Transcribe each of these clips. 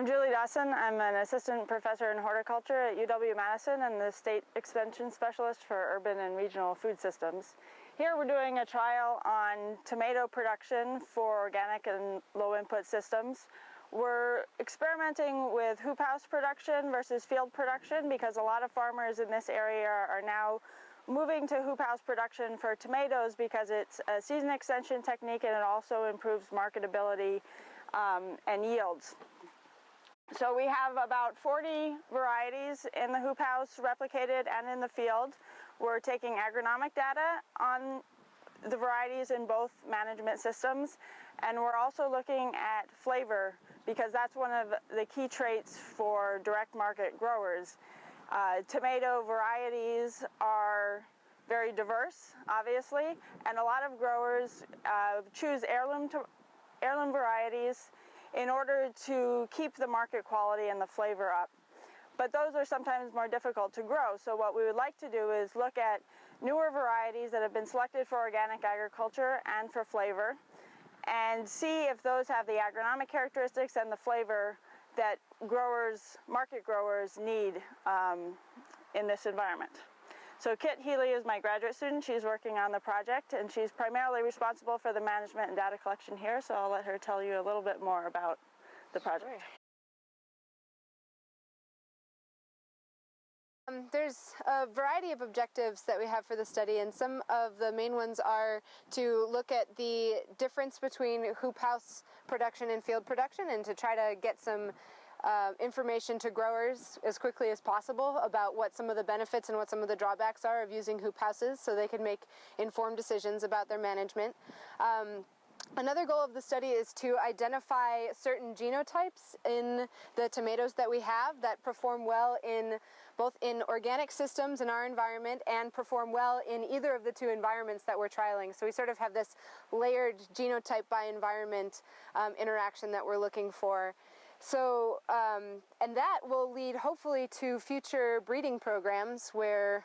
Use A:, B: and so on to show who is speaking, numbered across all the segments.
A: I'm Julie Dawson. I'm an assistant professor in horticulture at UW-Madison and the state extension specialist for urban and regional food systems. Here we're doing a trial on tomato production for organic and low input systems. We're experimenting with hoop house production versus field production because a lot of farmers in this area are now moving to hoop house production for tomatoes because it's a season extension technique and it also improves marketability um, and yields. So we have about 40 varieties in the hoop house replicated and in the field. We're taking agronomic data on the varieties in both management systems and we're also looking at flavor because that's one of the key traits for direct market growers. Uh, tomato varieties are very diverse, obviously, and a lot of growers uh, choose heirloom, heirloom varieties in order to keep the market quality and the flavor up. But those are sometimes more difficult to grow. So what we would like to do is look at newer varieties that have been selected for organic agriculture and for flavor and see if those have the agronomic characteristics and the flavor that growers, market growers need um, in this environment. So Kit Healy is my graduate student. She's working on the project and she's primarily responsible for the management and data collection here. So I'll let her tell you a little bit more about the project.
B: Um, there's a variety of objectives that we have for the study, and some of the main ones are to look at the difference between hoop house production and field production and to try to get some uh, information to growers as quickly as possible about what some of the benefits and what some of the drawbacks are of using hoop houses so they can make informed decisions about their management. Um, Another goal of the study is to identify certain genotypes in the tomatoes that we have that perform well in both in organic systems in our environment and perform well in either of the two environments that we're trialing. So we sort of have this layered genotype by environment um, interaction that we're looking for. So, um, and that will lead hopefully to future breeding programs where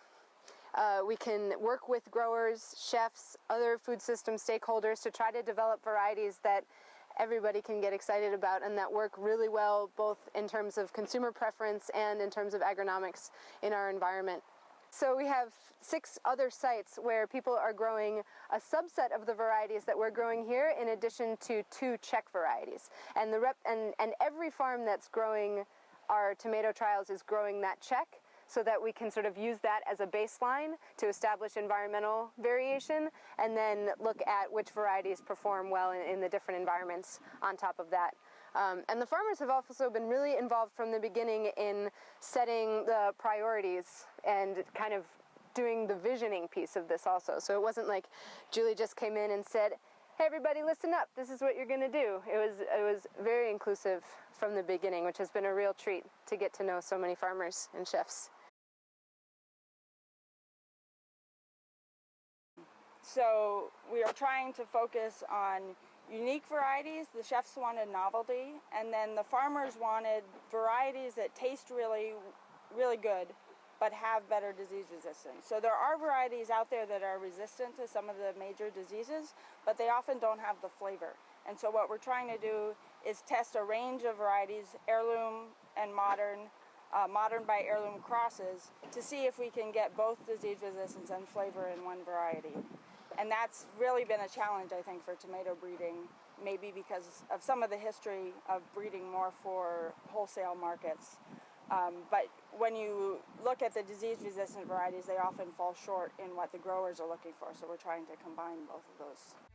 B: uh, we can work with growers, chefs, other food system stakeholders to try to develop varieties that everybody can get excited about and that work really well both in terms of consumer preference and in terms of agronomics in our environment. So we have six other sites where people are growing a subset of the varieties that we're growing here in addition to two check varieties. And, the rep and, and every farm that's growing our tomato trials is growing that check so that we can sort of use that as a baseline to establish environmental variation and then look at which varieties perform well in, in the different environments on top of that. Um, and the farmers have also been really involved from the beginning in setting the priorities and kind of doing the visioning piece of this also. So it wasn't like Julie just came in and said, hey everybody listen up, this is what you're gonna do. It was, it was very inclusive from the beginning, which has been a real treat to get to know so many farmers and chefs.
A: So we are trying to focus on unique varieties. The chefs wanted novelty, and then the farmers wanted varieties that taste really, really good, but have better disease resistance. So there are varieties out there that are resistant to some of the major diseases, but they often don't have the flavor. And so what we're trying to do is test a range of varieties, heirloom and modern, uh, modern by heirloom crosses, to see if we can get both disease resistance and flavor in one variety. And that's really been a challenge, I think, for tomato breeding, maybe because of some of the history of breeding more for wholesale markets. Um, but when you look at the disease-resistant varieties, they often fall short in what the growers are looking for. So we're trying to combine both of those.